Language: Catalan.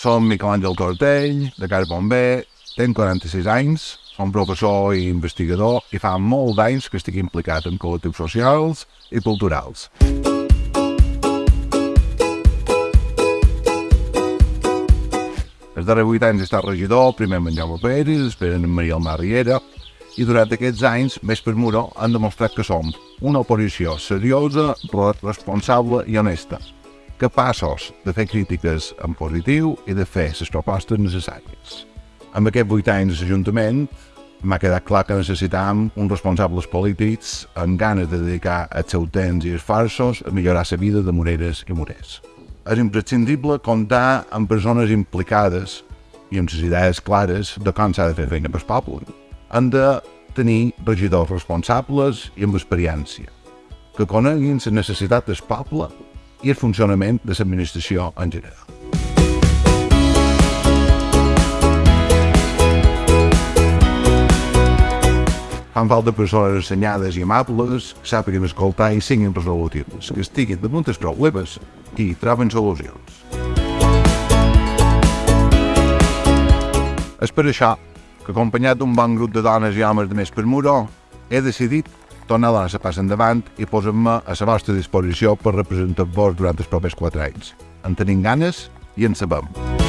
Som Miquel Àngel Tortell, de Car Bomber, tenc 46 anys, som professor i investigador i fa molts d'anys que estic implicat en col·lectius socials i culturals. Els darrers 8 anys he estat regidor, primer en Jaume Pérez, després en Maria Almar Riera, i durant aquests anys, més per muro, han demostrat que som una oposició seriosa, responsable i honesta, capaços de fer crítiques en positiu i de fer les propostes necessàries. Amb aquests vuit anys d'Ajuntament m'ha quedat clar que necessitàvem uns responsables polítics amb ganes de dedicar el seu temps i esforços a millorar la vida de Moreres i Morers. És imprescindible comptar amb persones implicades i amb les idees clares de com s'ha de fer feina pel poble. Han de tenir regidors responsables i amb experiència, que coneguin les necessitats del poble i el funcionament de l'administració en general. Fan falta persones assenyades i amables, que sàpiguen escoltar i siguin resolutives, que estiguin damunt dels problemes i troben solucions. És per això que acompanyat d'un bon grup de dones i homes de més per Muro, he decidit tornar a donar la passa endavant i posar-me a la vostra disposició per representar-vos durant els propers quatre anys. En tenim ganes i en sabem.